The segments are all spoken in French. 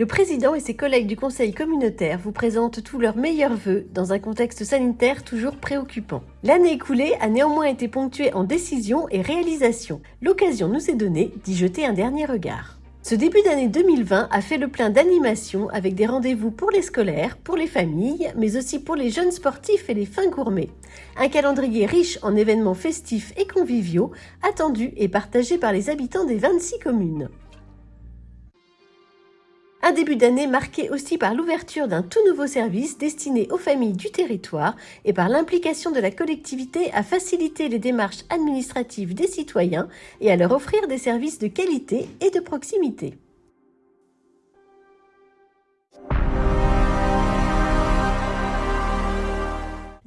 Le président et ses collègues du conseil communautaire vous présentent tous leurs meilleurs vœux dans un contexte sanitaire toujours préoccupant. L'année écoulée a néanmoins été ponctuée en décisions et réalisations. L'occasion nous est donnée d'y jeter un dernier regard. Ce début d'année 2020 a fait le plein d'animations avec des rendez-vous pour les scolaires, pour les familles, mais aussi pour les jeunes sportifs et les fins gourmets. Un calendrier riche en événements festifs et conviviaux, attendu et partagé par les habitants des 26 communes. Un début d'année marqué aussi par l'ouverture d'un tout nouveau service destiné aux familles du territoire et par l'implication de la collectivité à faciliter les démarches administratives des citoyens et à leur offrir des services de qualité et de proximité.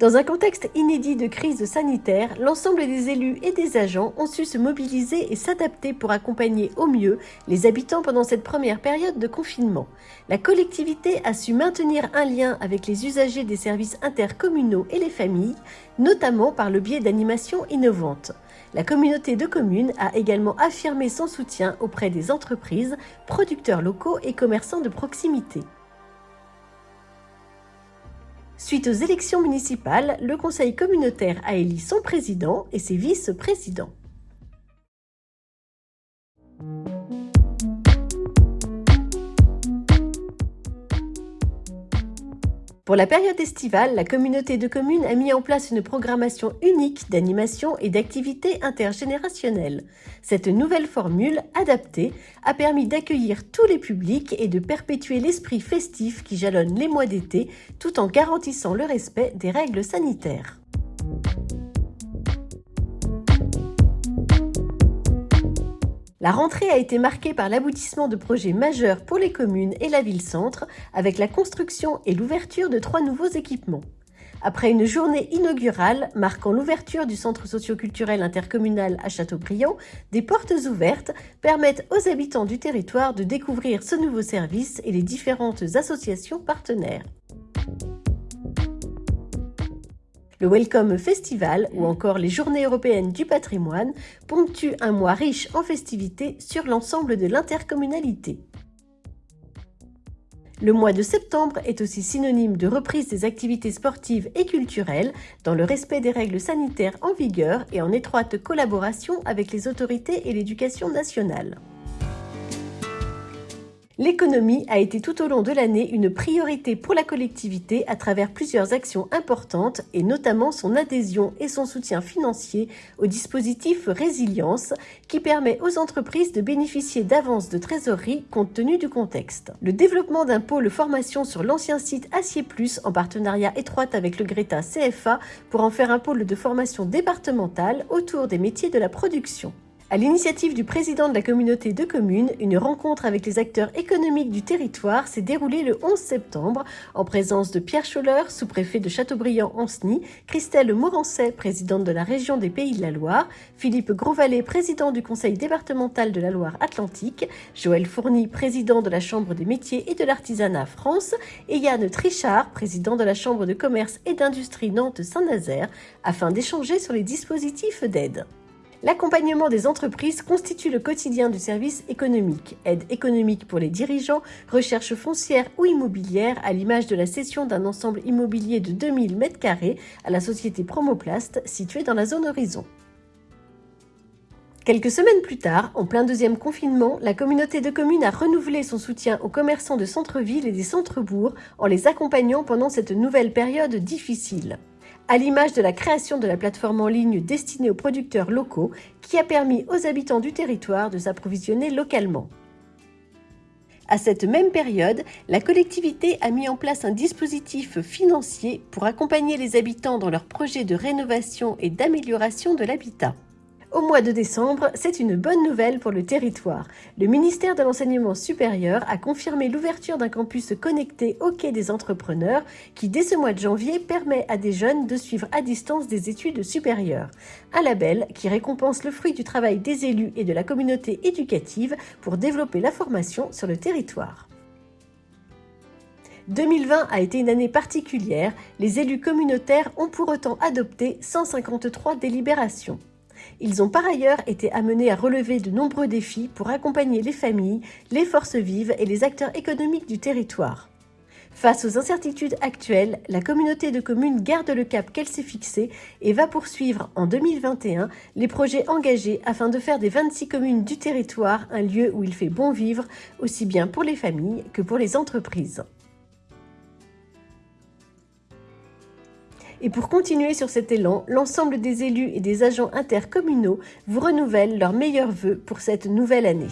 Dans un contexte inédit de crise sanitaire, l'ensemble des élus et des agents ont su se mobiliser et s'adapter pour accompagner au mieux les habitants pendant cette première période de confinement. La collectivité a su maintenir un lien avec les usagers des services intercommunaux et les familles, notamment par le biais d'animations innovantes. La communauté de communes a également affirmé son soutien auprès des entreprises, producteurs locaux et commerçants de proximité. Suite aux élections municipales, le conseil communautaire a élu son président et ses vice-présidents. Pour la période estivale, la communauté de communes a mis en place une programmation unique d'animation et d'activités intergénérationnelles. Cette nouvelle formule, adaptée, a permis d'accueillir tous les publics et de perpétuer l'esprit festif qui jalonne les mois d'été tout en garantissant le respect des règles sanitaires. La rentrée a été marquée par l'aboutissement de projets majeurs pour les communes et la ville-centre, avec la construction et l'ouverture de trois nouveaux équipements. Après une journée inaugurale marquant l'ouverture du centre socioculturel intercommunal à Châteaubriand, des portes ouvertes permettent aux habitants du territoire de découvrir ce nouveau service et les différentes associations partenaires. Le Welcome Festival ou encore les Journées européennes du patrimoine ponctuent un mois riche en festivités sur l'ensemble de l'intercommunalité. Le mois de septembre est aussi synonyme de reprise des activités sportives et culturelles dans le respect des règles sanitaires en vigueur et en étroite collaboration avec les autorités et l'éducation nationale. L'économie a été tout au long de l'année une priorité pour la collectivité à travers plusieurs actions importantes et notamment son adhésion et son soutien financier au dispositif Résilience qui permet aux entreprises de bénéficier d'avances de trésorerie compte tenu du contexte. Le développement d'un pôle formation sur l'ancien site Acier Plus en partenariat étroit avec le Greta CFA pour en faire un pôle de formation départemental autour des métiers de la production. À l'initiative du président de la communauté de communes, une rencontre avec les acteurs économiques du territoire s'est déroulée le 11 septembre en présence de Pierre Scholler, sous-préfet de Châteaubriand-Anceny, Christelle Morancet, présidente de la région des Pays de la Loire, Philippe Grosvalet, président du conseil départemental de la Loire-Atlantique, Joël Fourny, président de la Chambre des métiers et de l'artisanat France, et Yann Trichard, président de la Chambre de commerce et d'industrie Nantes-Saint-Nazaire, afin d'échanger sur les dispositifs d'aide. L'accompagnement des entreprises constitue le quotidien du service économique. Aide économique pour les dirigeants, recherche foncière ou immobilière à l'image de la cession d'un ensemble immobilier de 2000 m2 à la société Promoplast située dans la zone horizon. Quelques semaines plus tard, en plein deuxième confinement, la communauté de communes a renouvelé son soutien aux commerçants de centre-ville et des centres-bourgs en les accompagnant pendant cette nouvelle période difficile à l'image de la création de la plateforme en ligne destinée aux producteurs locaux qui a permis aux habitants du territoire de s'approvisionner localement. À cette même période, la collectivité a mis en place un dispositif financier pour accompagner les habitants dans leurs projets de rénovation et d'amélioration de l'habitat. Au mois de décembre, c'est une bonne nouvelle pour le territoire. Le ministère de l'Enseignement supérieur a confirmé l'ouverture d'un campus connecté au quai des entrepreneurs qui, dès ce mois de janvier, permet à des jeunes de suivre à distance des études supérieures. Un label qui récompense le fruit du travail des élus et de la communauté éducative pour développer la formation sur le territoire. 2020 a été une année particulière, les élus communautaires ont pour autant adopté 153 délibérations. Ils ont par ailleurs été amenés à relever de nombreux défis pour accompagner les familles, les forces vives et les acteurs économiques du territoire. Face aux incertitudes actuelles, la communauté de communes garde le cap qu'elle s'est fixé et va poursuivre en 2021 les projets engagés afin de faire des 26 communes du territoire un lieu où il fait bon vivre, aussi bien pour les familles que pour les entreprises. Et pour continuer sur cet élan, l'ensemble des élus et des agents intercommunaux vous renouvellent leurs meilleurs vœux pour cette nouvelle année.